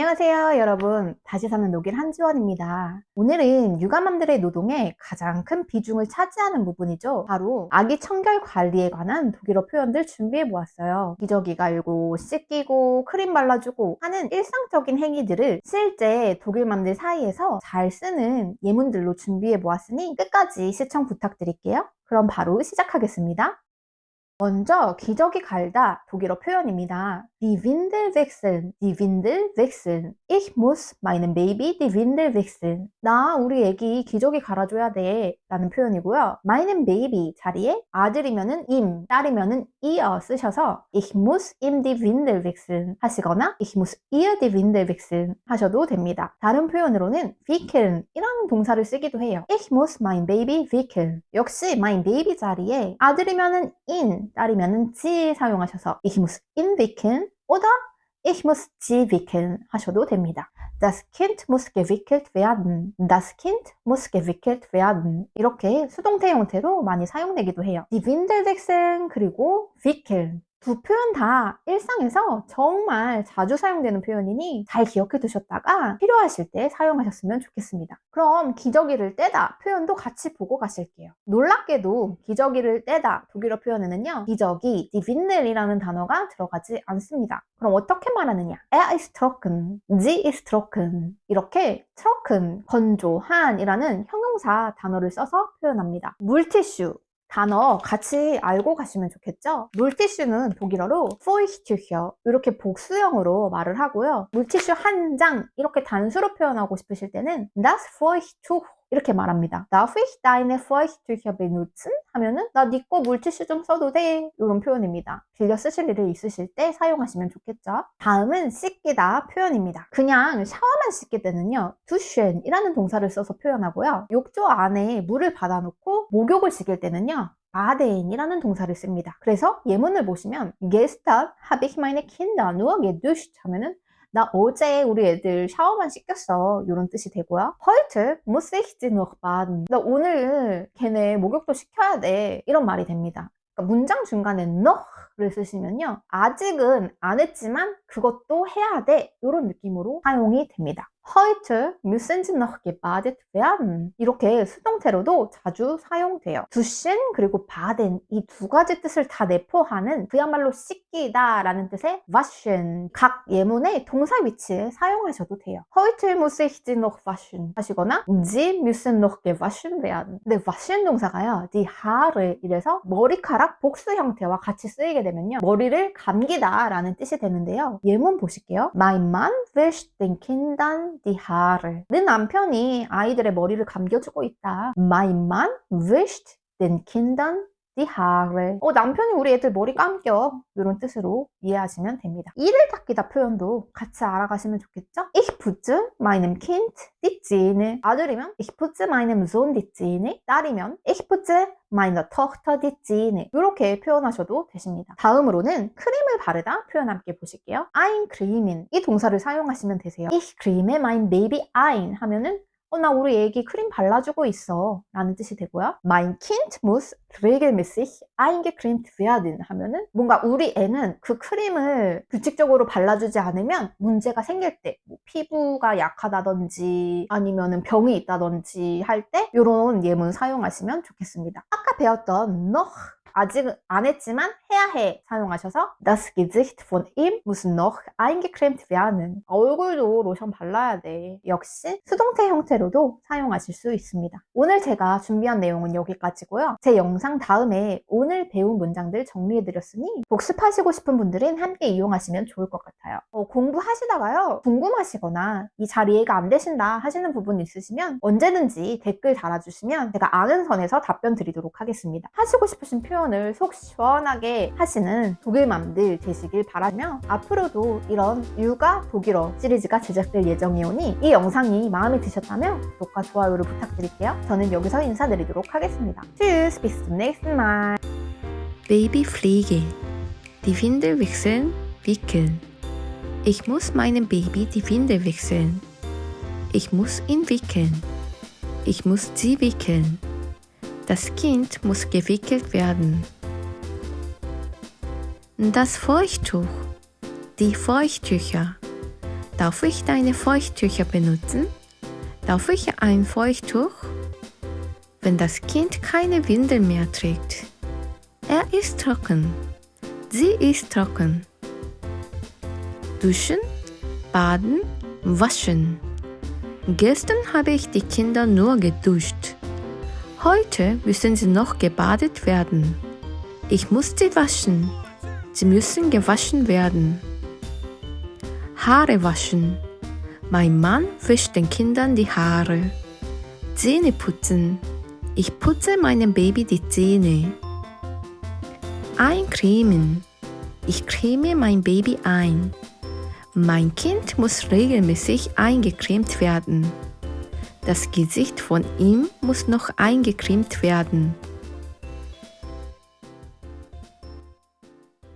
안녕하세요 여러분. 다시 사는 녹일 한지원입니다. 오늘은 육아맘들의 노동에 가장 큰 비중을 차지하는 부분이죠. 바로 아기 청결 관리에 관한 독일어 표현들 준비해 보았어요. 기저귀 갈고 씻기고 크림 발라주고 하는 일상적인 행위들을 실제 독일맘들 사이에서 잘 쓰는 예문들로 준비해 보았으니 끝까지 시청 부탁드릴게요. 그럼 바로 시작하겠습니다 먼저 기저귀 갈다 독일어 표현입니다. Die Windel wechseln, die Windel wechseln. Ich muss meinem Baby die Windel wechseln. 나 우리 애기 기저귀 갈아줘야 돼 라는 표현이고요. meinem Baby 자리에 아들이면은 im, 딸이면은 ihr 쓰셔서 ich muss ihm die Windel wechseln 하시거나 ich muss ihr die Windel wechseln 하셔도 됩니다. 다른 표현으로는 wickeln 이라는 동사를 쓰기도 해요. ich muss mein Baby wickeln. 역시 mein Baby 자리에 아들이면은 in, 딸이면은 지 사용하셔서 ich muss ihn wickeln oder ich muss sie wickeln 하셔도 됩니다. Das Kind muss gewickelt werden. Das Kind muss gewickelt werden. 이렇게 수동태 형태로 많이 사용되기도 해요. Die Windel wechseln 그리고 wickeln 두 표현 다 일상에서 정말 자주 사용되는 표현이니 잘 기억해 두셨다가 필요하실 때 사용하셨으면 좋겠습니다. 그럼 기저귀를 떼다 표현도 같이 보고 가실게요. 놀랍게도 기저귀를 떼다 독일어 표현에는요. 기저귀, die Windel이라는 단어가 들어가지 않습니다. 그럼 어떻게 말하느냐? Er ist trocken, sie ist trocken 이렇게 trocken, 건조한이라는 형용사 단어를 써서 표현합니다. 물티슈, 단어 같이 알고 가시면 좋겠죠? 물티슈는 독일어로 feuchttücher 이렇게 복수형으로 말을 하고요. 물티슈 한 장 이렇게 단수로 표현하고 싶으실 때는 das feuchttuch 이렇게 말합니다. Darf ich deine Feuchttücher benutzen? 하면은 나 네 거 물티슈 좀 써도 돼? 이런 표현입니다. 빌려 쓰실 일이 있으실 때 사용하시면 좋겠죠. 다음은 씻기다 표현입니다. 그냥 샤워만 씻게 되는요. duschen 이라는 동사를 써서 표현하고요. 욕조 안에 물을 받아놓고 목욕을 시킬 때는요. 바덴이라는 동사를 씁니다. 그래서 예문을 보시면 Gestern habe ich meine Kinder nur geduscht 하면은 나 어제 우리 애들 샤워만 씻겼어. 이런 뜻이 되고요. heute muss ich sie noch baden 나 오늘 걔네 목욕도 시켜야 돼. 이런 말이 됩니다. 그러니까 문장 중간에 noch를 쓰시면요. 아직은 안 했지만 그것도 해야 돼. 이런 느낌으로 사용이 됩니다 Heute müssen Sie noch gebadet werden. 이렇게 수동태로도 자주 사용돼요. 두신 그리고 baden 이 두 가지 뜻을 다 내포하는 그야말로 씻기다 라는 뜻의 waschen 각 예문의 동사 위치에 사용하셔도 돼요. Heute muss ich Sie noch waschen 하시거나 Sie müssen noch gewaschen werden. 근데 waschen 동사가요. die Haare 이래서 머리카락 복수 형태와 같이 쓰이게 되면요. 머리를 감기다 라는 뜻이 되는데요. 예문 보실게요. Mein Mann wäscht den Kindern die Haare. 내 남편이 아이들의 머리를 감겨주고 있다. Mein Mann wäscht den Kindern die Haare. 어, 남편이 우리 애들 머리 감겨. 이런 뜻으로 이해하시면 됩니다. 이를 닦이다 표현도 같이 알아가시면 좋겠죠? Ich putze meinem Kind die Zähne. 아들이면 ich putze meinem Sohn die Zähne. 딸이면 ich putze meiner Tochter die Zähne. 이렇게 표현하셔도 되십니다. 다음으로는 크림을 바르다 표현 함께 보실게요. ein creamen. 이 동사를 사용하시면 되세요. Ich creme mein Baby ein 하면은 어, 나 우리 애기 크림 발라주고 있어. 라는 뜻이 되고요. Mein Kind muss regelmäßig eingecremt werden. 하면은 뭔가 우리 애는 그 크림을 규칙적으로 발라주지 않으면 문제가 생길 때 뭐 피부가 약하다든지 아니면 병이 있다든지 할 때 이런 예문 사용하시면 좋겠습니다. 아까 배웠던 noch 아직 안 했지만 해야 해 사용하셔서 Das Gesicht von ihm muss noch eingecremt werden. 얼굴도 로션 발라야 돼. 역시 수동태 형태로도 사용하실 수 있습니다. 오늘 제가 준비한 내용은 여기까지고요. 제 영상 다음에 오늘 배운 문장들 정리해드렸으니 복습하시고 싶은 분들은 함께 이용하시면 좋을 것 같아요. 어, 공부하시다가요. 궁금하시거나 이 잘 이해가 안 되신다 하시는 부분 있으시면 언제든지 댓글 달아주시면 제가 아는 선에서 답변 드리도록 하겠습니다. 하시고 싶으신 표현 표현을 속 시원하게 하시는 독일맘들 되시길 바라며 앞으로도 이런 육아 독일어 시리즈가 제작될 예정이오니 이 영상이 마음에 드셨다면 구독과 좋아요를 부탁드릴게요. 저는 여기서 인사드리도록 하겠습니다. Tschüss, bis zum nächsten Mal. Babyfliege. Die Windel wechseln, wickeln. Ich muss meinem Baby die Windel wechseln. Ich muss ihn wickeln. Ich muss sie wickeln. Das Kind muss gewickelt werden. Das Feuchttuch, die Feuchttücher. Darf ich deine Feuchttücher benutzen? Darf ich ein Feuchttuch? Wenn das Kind keine Windel mehr trägt. Er ist trocken. Sie ist trocken. Duschen, baden, waschen. Gestern habe ich die Kinder nur geduscht. Heute müssen sie noch gebadet werden. Ich muss sie waschen. Sie müssen gewaschen werden. Haare waschen. Mein Mann wäscht den Kindern die Haare. Zähne putzen. Ich putze meinem Baby die Zähne. Eincremen. Ich creme mein Baby ein. Mein Kind muss regelmäßig eingecremt werden. Das Gesicht von ihm muss noch eingecremt werden.